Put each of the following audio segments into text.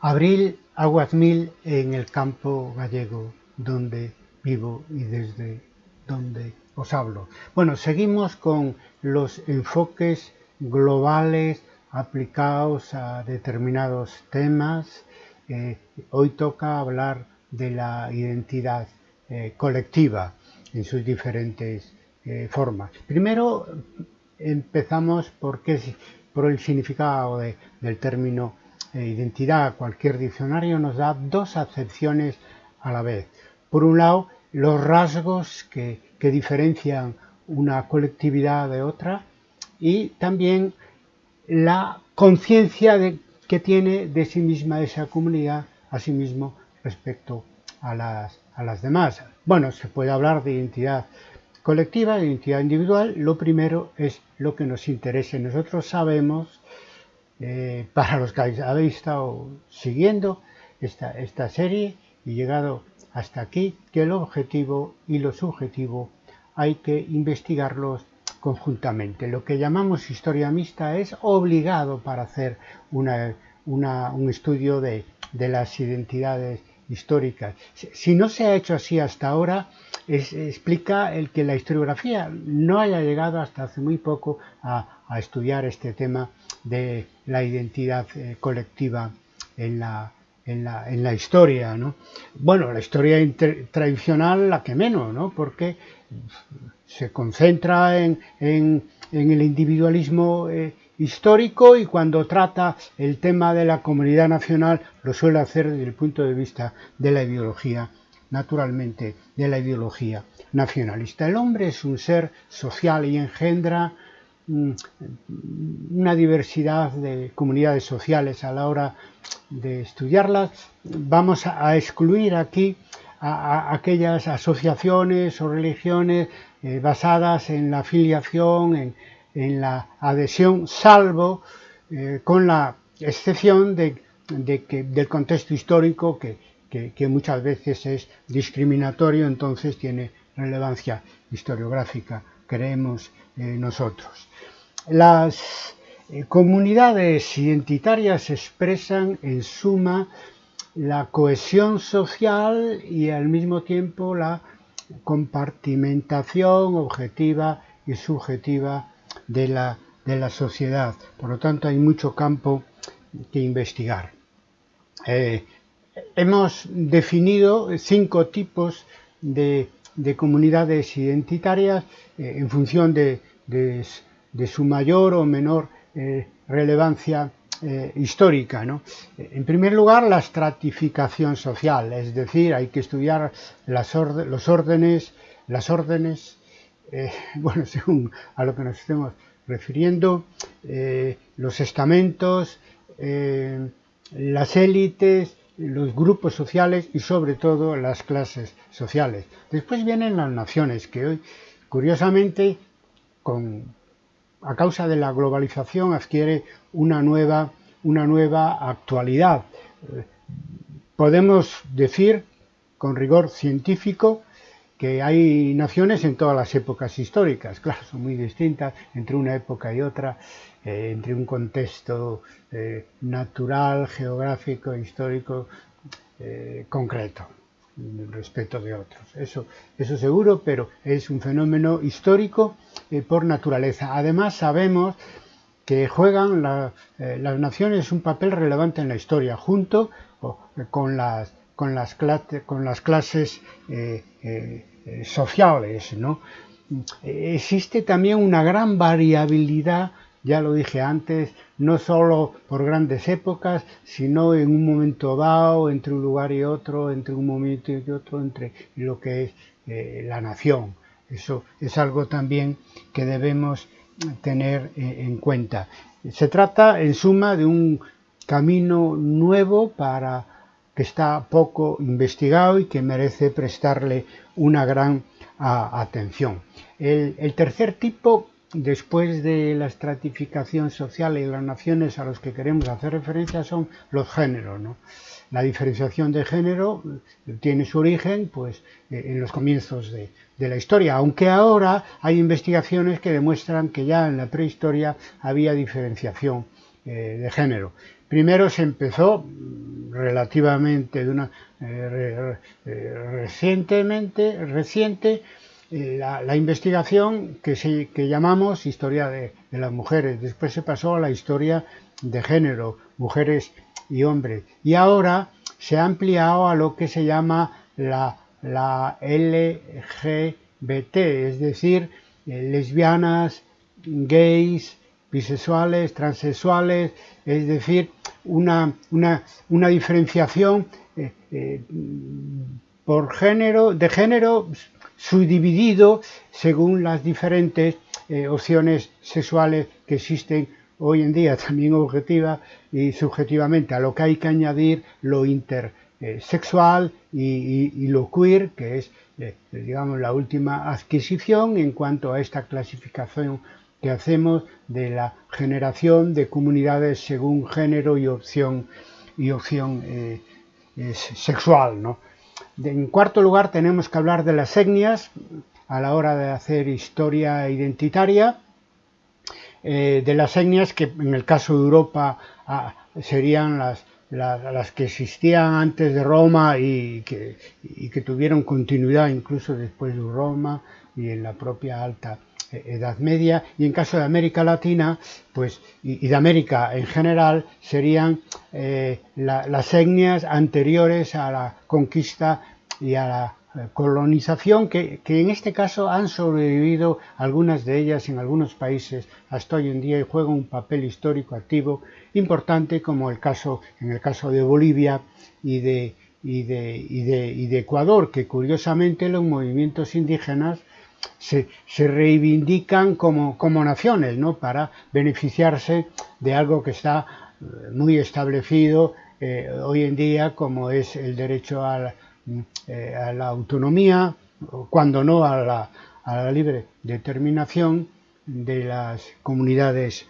Abril Aguazmil en el campo gallego donde vivo y desde donde os hablo. Bueno, seguimos con los enfoques globales aplicados a determinados temas. Eh, hoy toca hablar de la identidad eh, colectiva en sus diferentes eh, formas. Primero empezamos por, por el significado del término identidad. Cualquier diccionario nos da dos acepciones a la vez. Por un lado, los rasgos que, diferencian una colectividad de otra y también la conciencia que tiene de sí misma esa comunidad, a sí mismo respecto a las, a las demás. Bueno, se puede hablar de identidad colectiva, de identidad individual. Lo primero es lo que nos interesa. Nosotros sabemos eh, para los que habéis estado siguiendo esta, serie y llegado hasta aquí, que el objetivo y lo subjetivo hay que investigarlos conjuntamente. Lo que llamamos historia mixta es obligado para hacer un estudio de, las identidades históricas. Si no se ha hecho así hasta ahora, explica el que la historiografía no haya llegado hasta hace muy poco a estudiar este tema de la identidad eh, colectiva en la, en la, en la, historia. ¿no? Bueno, la historia tradicional la que menos, ¿no? porque se concentra en, en, el individualismo eh, histórico y cuando trata el tema de la comunidad nacional lo suele hacer desde el punto de vista de la ideología, naturalmente, de la ideología nacionalista. El hombre es un ser social y engendra una diversidad de comunidades sociales a la hora de estudiarlas. Vamos a excluir aquí a, aquellas asociaciones o religiones eh, basadas en la filiación, en, la adhesión, salvo eh, con la excepción de, que, del contexto histórico que, muchas veces es discriminatorio, entonces tiene relevancia historiográfica, creemos nosotros. Las eh, comunidades identitarias expresan en suma la cohesión social y al mismo tiempo la compartimentación objetiva y subjetiva de la, de la sociedad. Por lo tanto, hay mucho campo que investigar. Eh, hemos definido cinco tipos de, comunidades identitarias eh, en función de, de su mayor o menor eh, relevancia eh, histórica. ¿no? En primer lugar, la estratificación social, es decir, hay que estudiar las los órdenes, las órdenes, eh, bueno, según a lo que nos estemos refiriendo, los estamentos, las élites, los grupos sociales y sobre todo las clases sociales. Después vienen las naciones, que hoy, curiosamente, a causa de la globalización adquiere una nueva, una nueva actualidad. Podemos decir con rigor científico que hay naciones en todas las épocas históricas, claro, son muy distintas entre una época y otra, eh, entre un contexto eh, natural, geográfico, histórico eh, concreto respeto de otros. Eso, eso seguro, pero es un fenómeno histórico eh, por naturaleza. Además sabemos que juegan eh, las naciones un papel relevante en la historia, junto con, las, con, las, con las clases eh, sociales. ¿no? Existe también una gran variabilidad ya lo dije antes, no solo por grandes épocas, sino en un momento dado, entre un lugar y otro, entre un momento y otro, entre lo que es eh, la nación. Eso es algo también que debemos tener eh, en cuenta. Se trata, en suma, de un camino nuevo para que está poco investigado y que merece prestarle una gran atención. el tercer tipo después de la estratificación social y las naciones a los que queremos hacer referencia son los géneros. La diferenciación de género tiene su origen pues, eh, en los comienzos de, la historia, aunque ahora hay investigaciones que demuestran que ya en la prehistoria había diferenciación eh, de género. Primero se empezó relativamente de una eh, recientemente reciente la, investigación que, se, que llamamos historia de, las mujeres. Después se pasó a la historia de género, mujeres y hombres. Y ahora se ha ampliado a lo que se llama la, la LGBT, es decir, lesbianas, gays, bisexuales, transexuales, es decir, una, una, diferenciación eh, eh, por género, de género subdividido según las diferentes eh, opciones sexuales que existen hoy en día, también objetiva y subjetivamente, a lo que hay que añadir lo intersexual y, lo queer, que es digamos la última adquisición en cuanto a esta clasificación que hacemos de la generación de comunidades según género y opción, y opción eh, sexual. ¿no? En cuarto lugar tenemos que hablar de las etnias a la hora de hacer historia identitaria, eh, de las etnias que en el caso de Europa ah, serían las, las, que existían antes de Roma y que, y que tuvieron continuidad incluso después de Roma y en la propia alta Edad Media y en caso de América Latina pues y, de América en general serían eh, las etnias anteriores a la conquista y a la eh, colonización que, en este caso han sobrevivido algunas de ellas en algunos países. Hasta hoy en día y juegan un papel histórico activo importante como el caso en el caso de Bolivia y de, y de, y de Ecuador que curiosamente los movimientos indígenas se, reivindican como, naciones, ¿no? Para beneficiarse de algo que está eh, muy establecido eh, hoy en día, como es el derecho a la, eh, autonomía, cuando no a la, libre determinación de las comunidades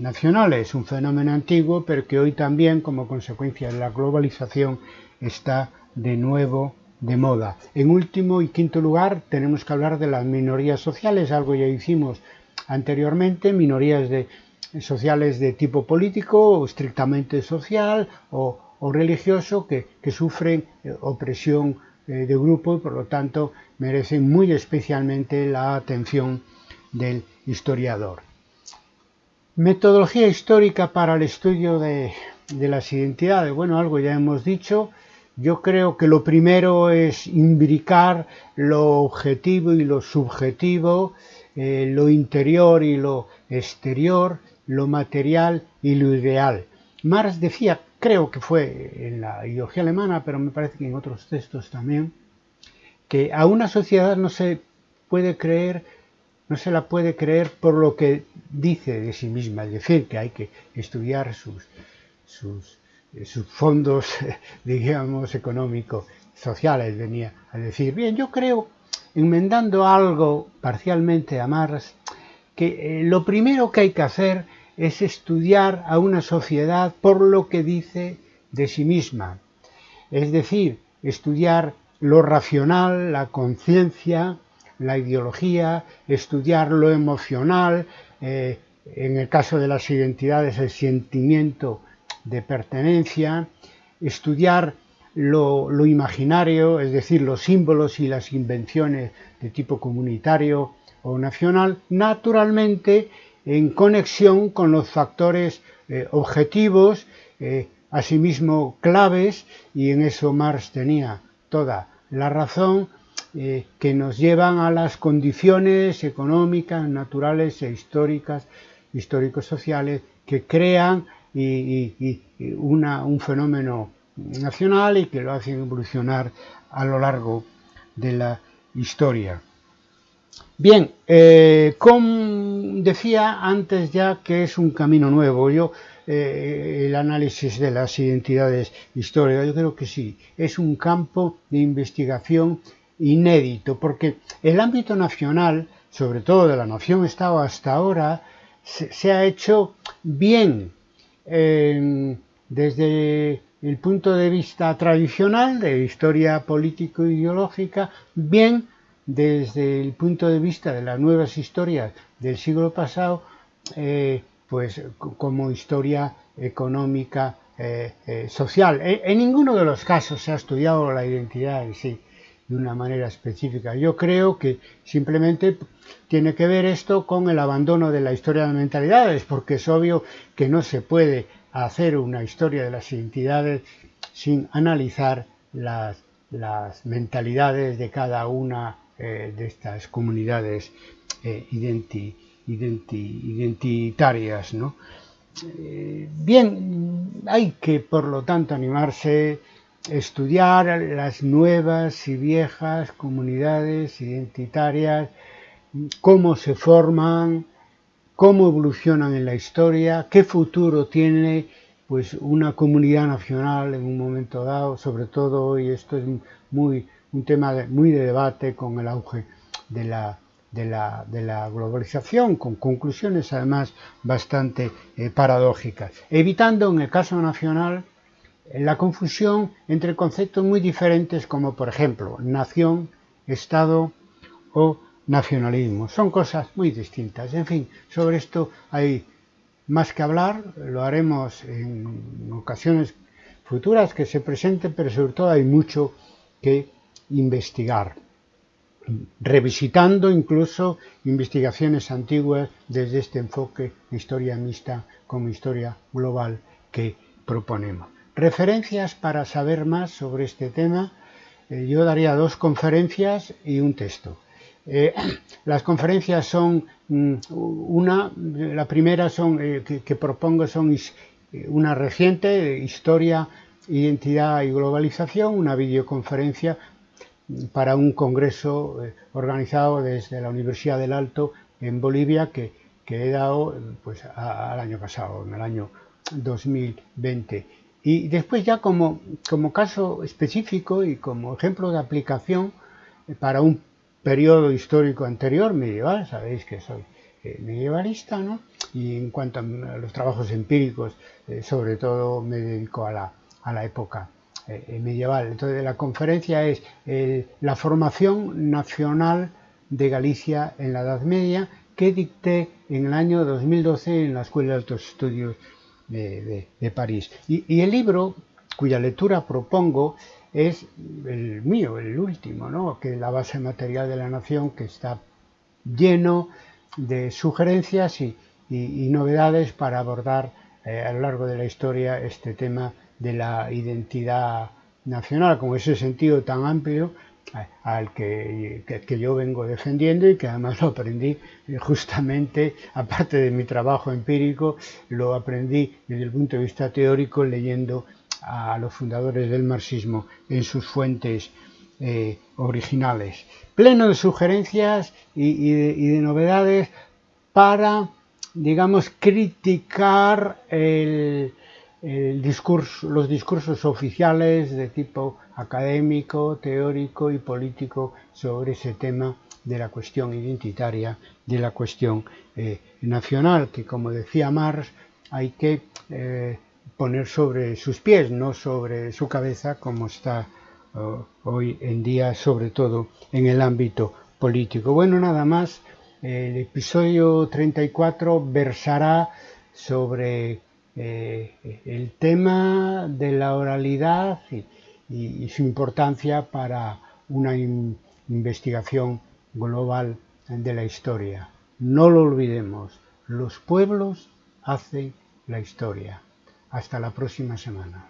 nacionales, un fenómeno antiguo, pero que hoy también, como consecuencia de la globalización, está de nuevo de moda. En último y quinto lugar, tenemos que hablar de las minorías sociales, algo ya hicimos anteriormente, minorías de, sociales de tipo político o estrictamente social o, religioso que, sufren eh, opresión eh, de grupo y por lo tanto merecen muy especialmente la atención del historiador. Metodología histórica para el estudio de, de las identidades. Bueno, algo ya hemos dicho. Yo creo que lo primero es imbricar lo objetivo y lo subjetivo, eh, lo interior y lo exterior, lo material y lo ideal. Marx decía, creo que fue en la ideología alemana, pero me parece que en otros textos también, que a una sociedad no se puede creer, no se la puede creer por lo que dice de sí misma, es decir, que hay que estudiar sus, sus sus fondos, digamos, económicos, sociales, venía a decir. Bien, yo creo, enmendando algo parcialmente a Marx, que eh, lo primero que hay que hacer es estudiar a una sociedad por lo que dice de sí misma. Es decir, estudiar lo racional, la conciencia, la ideología, estudiar lo emocional, eh, en el caso de las identidades, el sentimiento de pertenencia, estudiar lo, imaginario, es decir, los símbolos y las invenciones de tipo comunitario o nacional, naturalmente en conexión con los factores eh, objetivos, eh, asimismo claves, y en eso Marx tenía toda la razón, eh, que nos llevan a las condiciones económicas, naturales e históricas, histórico-sociales, que crean y, un fenómeno nacional y que lo hacen evolucionar a lo largo de la historia. Bien, eh, como decía antes ya que es un camino nuevo, yo eh, el análisis de las identidades históricas, yo creo que sí, es un campo de investigación inédito, porque el ámbito nacional, sobre todo de la nación-estado hasta ahora, se ha hecho bien desde el punto de vista tradicional de historia político-ideológica, bien desde el punto de vista de las nuevas historias del siglo pasado, eh, pues como historia económica eh, social. En, ninguno de los casos se ha estudiado la identidad en sí de una manera específica. Yo creo que simplemente tiene que ver esto con el abandono de la historia de mentalidades, porque es obvio que no se puede hacer una historia de las identidades sin analizar las, mentalidades de cada una eh, de estas comunidades eh, identitarias. Eh, bien, hay que por lo tanto animarse estudiar las nuevas y viejas comunidades identitarias, cómo se forman, cómo evolucionan en la historia, qué futuro tiene pues una comunidad nacional en un momento dado, sobre todo hoy esto es muy un tema muy de debate con el auge de la, de la, de la globalización, con conclusiones además bastante eh, paradójicas, evitando en el caso nacional la confusión entre conceptos muy diferentes como por ejemplo nación, Estado o nacionalismo. Son cosas muy distintas. En fin, sobre esto hay más que hablar, lo haremos en ocasiones futuras que se presenten, pero sobre todo hay mucho que investigar, revisitando incluso investigaciones antiguas desde este enfoque de historia mixta como historia global que proponemos. Referencias para saber más sobre este tema, eh, yo daría dos conferencias y un texto. Eh, las conferencias son mm, una, la primera son, eh, que, propongo son una reciente, Historia, Identidad y Globalización, una videoconferencia para un congreso organizado desde la Universidad del Alto en Bolivia que, que he dado pues, al año pasado, en el año 2020. Y después ya como, caso específico y como ejemplo de aplicación eh, para un periodo histórico anterior, medieval, sabéis que soy eh, medievalista, ¿no? Y en cuanto a los trabajos empíricos, eh, sobre todo me dedico a la, a la época medieval. Entonces la conferencia es la formación nacional de Galicia en la Edad Media que dicté en el año 2012 en la Escuela de Altos Estudios de, París. Y, el libro, cuya lectura propongo, es el mío, el último, ¿no? que es la base material de la nación, que está lleno de sugerencias y, novedades para abordar eh, a lo largo de la historia este tema de la identidad nacional, con ese sentido tan amplio al que, que, yo vengo defendiendo y que además lo aprendí eh, justamente, aparte de mi trabajo empírico, lo aprendí desde el punto de vista teórico leyendo a los fundadores del marxismo en sus fuentes eh, originales. Pleno de sugerencias y, de, novedades para, digamos, criticar el, discurso, los discursos oficiales de tipo académico, teórico y político sobre ese tema de la cuestión identitaria, de la cuestión eh, nacional, que como decía Marx, hay que eh, poner sobre sus pies, no sobre su cabeza, como está oh, hoy en día, sobre todo en el ámbito político. Bueno, nada más, el episodio 34 versará sobre eh, el tema de la oralidad y, y, su importancia para una investigación global de la historia. No lo olvidemos, los pueblos hacen la historia. Hasta la próxima semana.